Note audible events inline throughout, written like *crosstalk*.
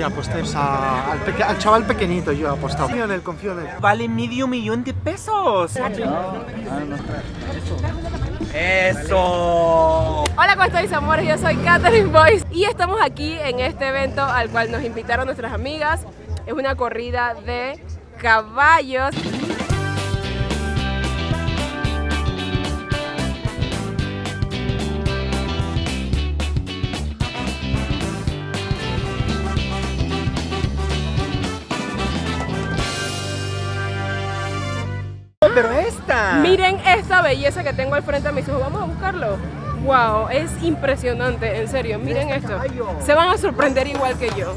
Sí, aposté a- al, peque- al chaval pequeñito, yo he apostado. Confío en él, confío en él. Vale medio millón de pesos. Eso. Hola, ¿cómo estáis, amores? Yo soy Catherine Boyce y estamos aquí en este evento al cual nos invitaron nuestras amigas. Es una corrida de caballos. Miren esta belleza que tengo al frente a mis ojos. Vamos a buscarlo. Wow, es impresionante, en serio. Miren esto. Se van a sorprender igual que yo.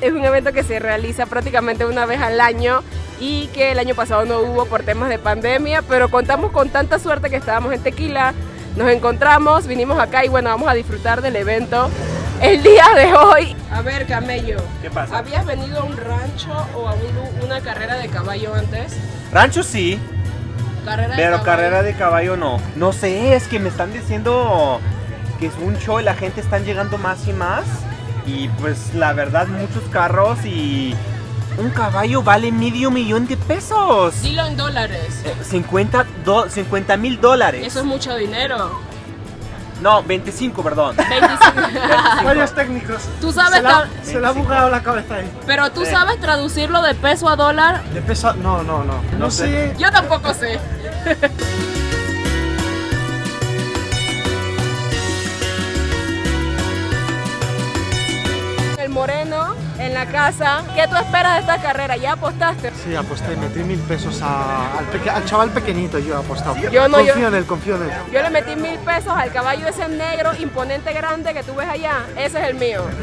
Es un evento que se realiza prácticamente una vez al año y que el año pasado no hubo por temas de pandemia, pero contamos con tanta suerte que estábamos en Tequila, nos encontramos, vinimos acá y bueno, vamos a disfrutar del evento el día de hoy. A ver, Camello, ¿Qué pasa? ¿habías venido a un rancho o a un- una carrera de caballo antes? Rancho sí, Carrera de pero carrera de caballo no. No sé, es que me están diciendo que es un show y la gente están llegando más y más. Y pues la verdad, muchos carros y un caballo vale medio millón de pesos. Dilo en dólares. Eh, 50 mil dólares. Eso es mucho dinero. No, 25, perdón. *laughs* 25. Fallos técnicos. Tú sabes Se, la, se le ha bugado la cabeza ahí. Pero tú sabes traducirlo de peso a dólar. De pesa... No, no, no. No, sé. Yo tampoco sé. *laughs* en la casa. ¿Qué tú esperas de esta carrera? ¿Ya apostaste? Sí, aposté, metí mil pesos a- al, peque- al chaval pequeñito, yo he apostado. Yo no, yo- confío en él, confío en éll Yo le metí mil pesos al caballo ese negro, imponente, grande que tú ves allá. Ese es el mío. *laughs*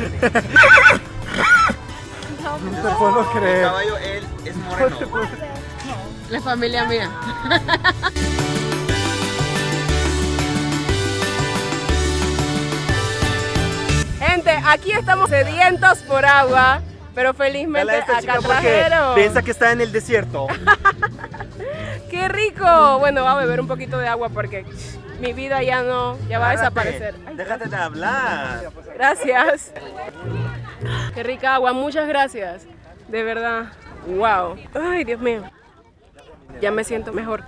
No te puedo creer. caballo, él es moreno. La familia mía. *laughs* aquí estamos sedientos por agua, pero felizmente esta acá trajeron. piensa que está en el desierto. *laughs* ¡Qué rico! Bueno, va a beber un poquito de agua porque mi vida ya no, ya va a desaparecer. Ay, Déjate de hablar. Gracias. Qué rica agua, muchas gracias. De verdad. Wow. Ay, Dios mío. Ya me siento mejor.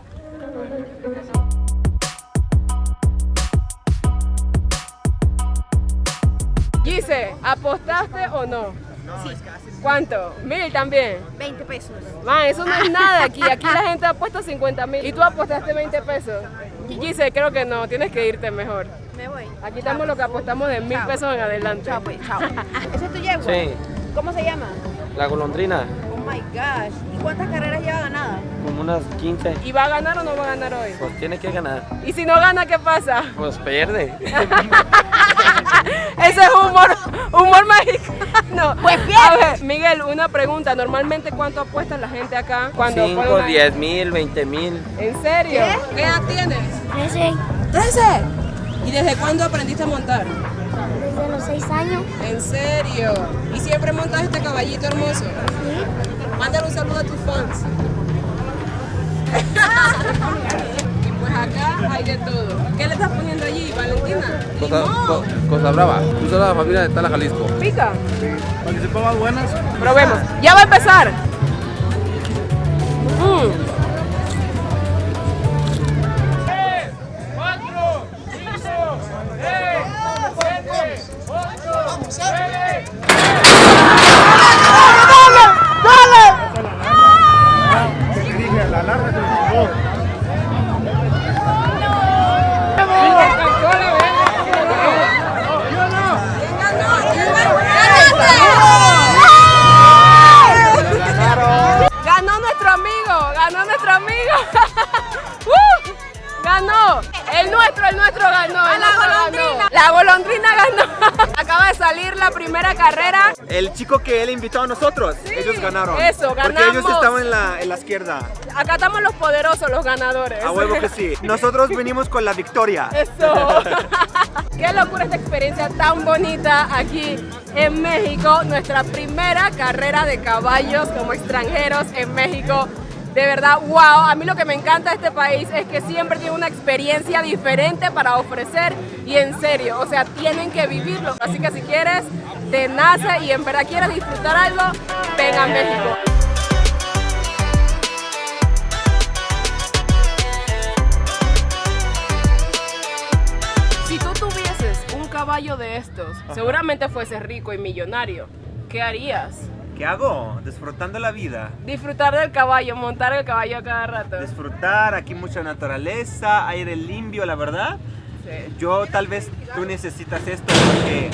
Gise, ¿apostaste o no? Sí. ¿Cuánto? ¿Mil también? 20 pesos. Man, eso no es nada aquí. *laughs* Aquí la gente apuesta 50 mil. ¿Y tú apostaste 20 pesos? Gise, creo que no. Tienes que irte mejor. Me voy. Aquí estamos los que apostamos de mil pesos en adelante. Chao, pues, chao. *laughs* ¿Ese es tu yegua? Sí, ¿Cómo se llama? la golondrina, Oh my gosh. ¿Y cuántas carreras lleva ganada? como unas 15. ¿Y va a ganar o no va a ganar hoy? Pues tiene que ganar. ¿Y si no gana, qué pasa? Pues pierde. *laughs* Ese es humor, humor mexicano. *laughs* Pues A ver, Miguel, una pregunta. Normalmente, ¿cuánto apuesta la gente acá? Cuando pone 5, una- 10 mil, 20 mil. ¿En serio? ¿Qué, edad tienes? 13, 13. ¿Y desde cuándo aprendiste a montar? desde los 6 años. ¿En serio? ¿Y siempre montas este caballito hermoso? Mándale un saludo a tus fans. y pues acá hay de todo. ¿Qué le estás poniendo allí, Valentina? Cosa, ¡Limón! Co- cosa brava. Tú sos la familia de Tala Jalisco. ¿Pica? Para que se pongan buenas. Probemos. Ya va a empezar. Mm. Carrera. El chico que él invitó a nosotros, ellos ganaron. eso, Porque ellos ganamos. estaban en la, en la izquierda. Acá estamos los poderosos, los ganadores. A huevo que sí. *laughs* Nosotros venimos con la victoria. Eso. *laughs* Qué locura esta experiencia tan bonita aquí en México. Nuestra primera carrera de caballos como extranjeros en México. De verdad, wow. A mí lo que me encanta de este país es que siempre tiene una experiencia diferente para ofrecer y en serio, o sea, tienen que vivirlo. Así que si quieres, te nace y en verdad quieres disfrutar algo, ven a México. Si tú tuvieses un caballo de estos, seguramente fueses rico y millonario. ¿Qué harías? ¿Qué hago? Disfrutando la vida. Disfrutar del caballo, montar el caballo a cada rato. Disfrutar, aquí mucha naturaleza, aire limpio, la verdad. Sí. Yo tal vez tú necesitas esto porque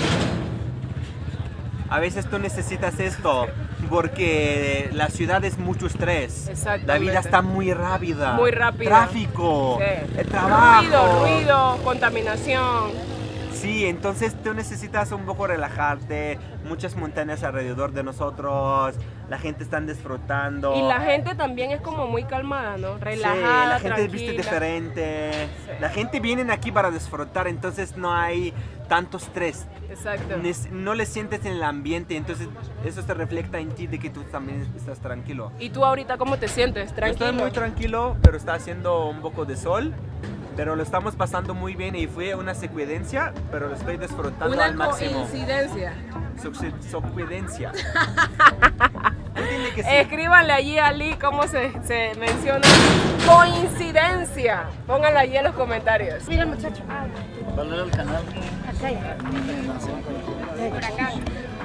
a veces tú necesitas esto porque la ciudad es mucho estrés. La Exactamente. vida está muy rápida. Muy rápida. Tráfico, Sí. el trabajo. Ruido, ruido, contaminación. Sí, entonces tú necesitas un poco relajarte, muchas montañas alrededor de nosotros, la gente está disfrutando. Y la gente también es como muy calmada, ¿no? Sí, Relajada, la gente tranquila. viste diferente. Sí. La gente viene aquí para disfrutar, entonces no hay tanto estrés. Exacto. No le sientes en el ambiente, entonces eso se refleja en ti de que tú también estás tranquilo. ¿Y tú ahorita cómo te sientes? Yo Tranquilo. Estoy muy tranquilo, pero está haciendo un poco de sol. Pero lo estamos pasando muy bien y fue una secuencia, pero lo estoy disfrutando Una al máximo. coincidencia. Suc- Secuencia. Sí. Escríbanle allí a Lee cómo se, se menciona coincidencia. Pónganlo allí en los comentarios. Mira muchacho.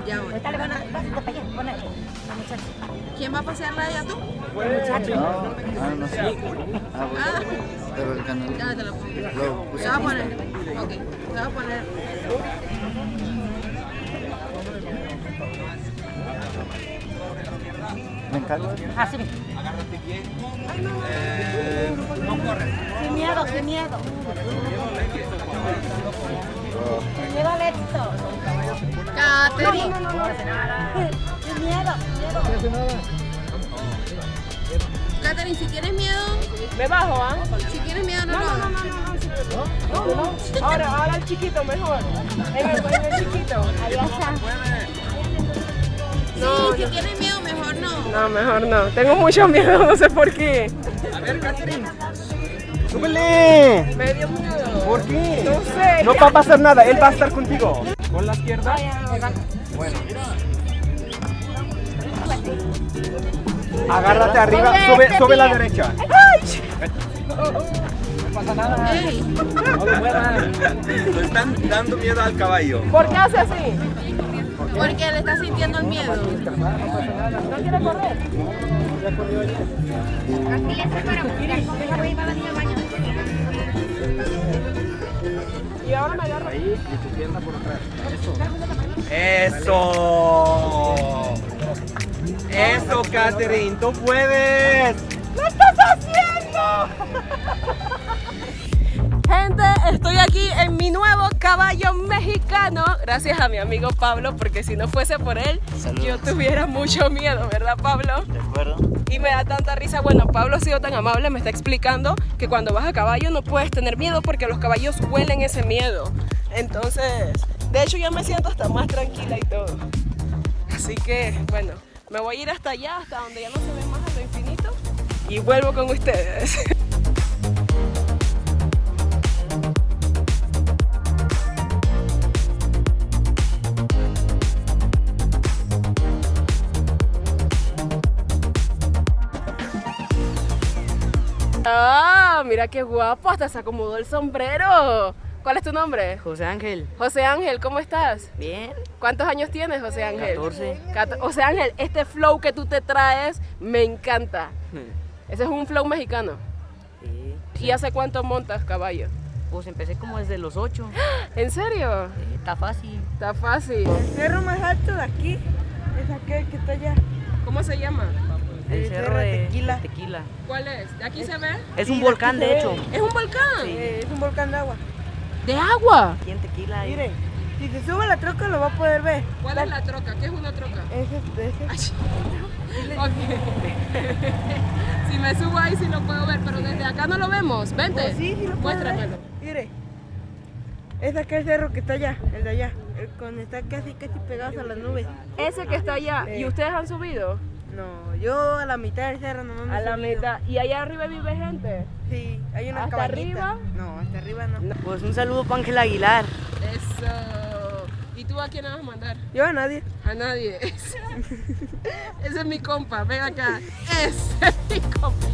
Ya voy. Ahorita le van a... Pásate para allá, ponele. Muchacho. ¿Quién va a pasearla allá tú? Ah, no sé. Ah, bueno. Ah, Pero el canal. ya te lo pongo. Se va a poner. Ok. Se va a poner. Me encanta. Así. Sin miedo, sin miedo. Sin miedo al éxito. Catherine. Sin miedo, sin miedo. Catherine, si tienes miedo, Me bajo, ¿ah? si tienes miedo, no, lo hagas. No, no. Ahora, ahora el chiquito mejor. En el, en el chiquito. Ahí está. No, Sí, si tienes miedo, mejor no. No, mejor no. Tengo mucho miedo, no sé por qué. ¡Súbele! Me dio miedo. ¿Por qué? No sé. No va a pasar nada, él va a estar contigo. Con la izquierda. Bueno. Agárrate arriba, sube, sube la derecha. Ey, Le están dando miedo al caballo. ¿Por qué hace así? porque le está sintiendo el miedo. ¿No quiere correr? Y ahora me agarro. Eso. Eso, Catherine, tú puedes. ¡Lo estás haciendo! Gente, estoy aquí en mi nuevo caballo mexicano. Gracias a mi amigo Pablo, porque si no fuese por él, yo tuviera mucho miedo, ¿verdad, Pablo? ¿De acuerdo? Y me da tanta risa. Bueno, Pablo ha sido tan amable, me está explicando que cuando vas a caballo no puedes tener miedo porque los caballos huelen ese miedo. Entonces, de hecho, yo me siento hasta más tranquila y todo. Así que, bueno, me voy a ir hasta allá, hasta donde ya no se ve más a lo infinito. Y vuelvo con ustedes. Ah, mira qué guapo, hasta se acomodó el sombrero. ¿Cuál es tu nombre? José Ángel, José Ángel, ¿cómo estás? bien, ¿Cuántos años tienes, José Ángel? 14. Cato- José Ángel, este flow que tú te traes me encanta. *laughs* Ese es un flow mexicano. Sí. ¿Y hace cuánto montas caballo? Pues empecé como desde los 8. *gasps* ¿En serio? Está fácil. Está fácil. El cerro más alto de aquí es aquel que está allá. ¿Cómo se llama? El El cerro Cerro de Tequila. de Tequila. ¿Cuál es? ¿De aquí se ve? Es Sí, un de volcán, de hecho. ¿Es un volcán? Eh, es un volcán de agua. ¿De agua? Aquí en Tequila. y- Miren, si se sube la troca lo va a poder ver. ¿Cuál es la troca? ¿Qué es una troca? Ese, ese. *laughs* Ok. *laughs* si me subo ahí sí lo puedo ver, pero desde acá no lo vemos. Vente. Pues sí, sí lo. Muéstramelo. Mire, Es aquel cerro que está allá, el de allá. El con está casi, casi pegados a las nubes. Ese que está allá. ¿Y Sí. ustedes han subido? No, yo a la mitad del cerro nomás me A la subido. mitad. ¿Y allá arriba vive gente? Sí, hay una ¿Hasta cabañita. arriba? No, hasta arriba no. Pues un saludo para Ángel Aguilar. Eso. ¿Y tú a quién vas a mandar? Yo a nadie. A nadie. Ese, *laughs* ese es mi compa, ven acá. Ese es mi compa.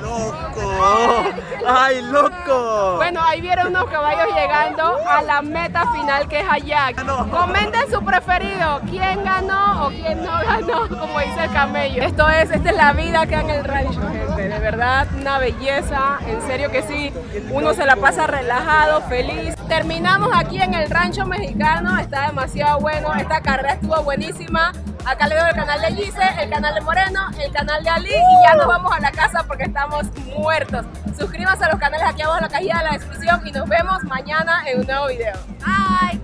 ¡Loco! ¡Ay, loco! Ahí vieron unos caballos llegando a la meta final que es allá. Comenten su preferido, quién ganó o quién no ganó, como dice el camello. Esto es, esta es la vida que en el rancho, gente. De verdad, una belleza, en serio que sí. Uno se la pasa relajado, feliz. Terminamos aquí en el rancho mexicano, está demasiado bueno. Esta carrera estuvo buenísima. Acá le veo el canal de Gise, el canal de Moreno, el canal de Ali y ya nos vamos a la casa porque estamos muertos. Suscríbanse a los canales aquí abajo en la cajita de la descripción y nos vemos mañana en un nuevo video. Bye.